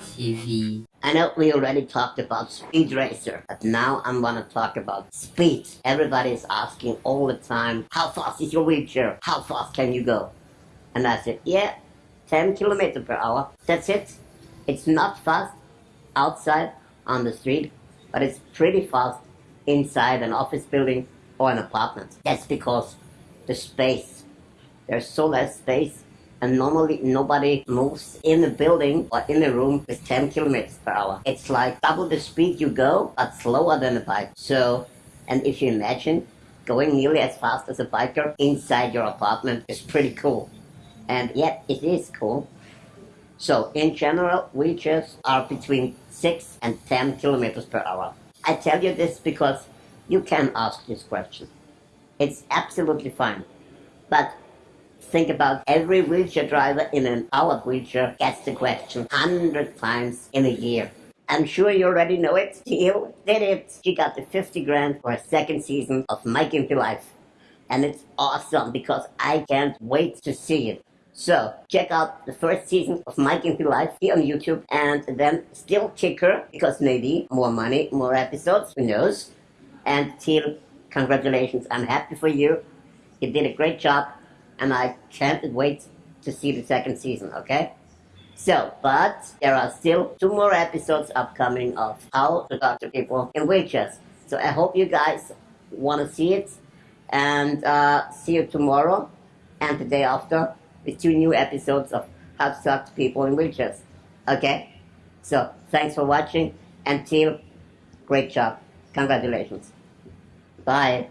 TV. I know we already talked about Speed Racer, but now I'm gonna talk about speed. Everybody is asking all the time, how fast is your wheelchair? How fast can you go? And I said, yeah, 10 kilometers per hour. That's it. It's not fast outside on the street, but it's pretty fast inside an office building or an apartment. That's because the space. There's so less space and normally nobody moves in a building or in a room with 10 kilometers per hour. It's like double the speed you go, but slower than a bike. So, and if you imagine going nearly as fast as a biker inside your apartment is pretty cool. And yet it is cool. So in general, wheelchairs are between 6 and 10 kilometers per hour. I tell you this because you can ask this question. It's absolutely fine. But think about every wheelchair driver in an powered wheelchair gets the question 100 times in a year. I'm sure you already know it. Teal did it. She got the 50 grand for a second season of My Gimpy Life. And it's awesome because I can't wait to see it. So, check out the first season of My Gimpy Life here on YouTube and then still Kicker because maybe more money, more episodes, who knows. And Teal, congratulations. I'm happy for you. You did a great job and I can't wait to see the second season, okay? So, but there are still two more episodes upcoming of how to talk to people in wheelchairs. So I hope you guys want to see it, and uh, see you tomorrow and the day after with two new episodes of how to talk to people in wheelchairs. Okay? So, thanks for watching, and Teal, great job. Congratulations. Bye.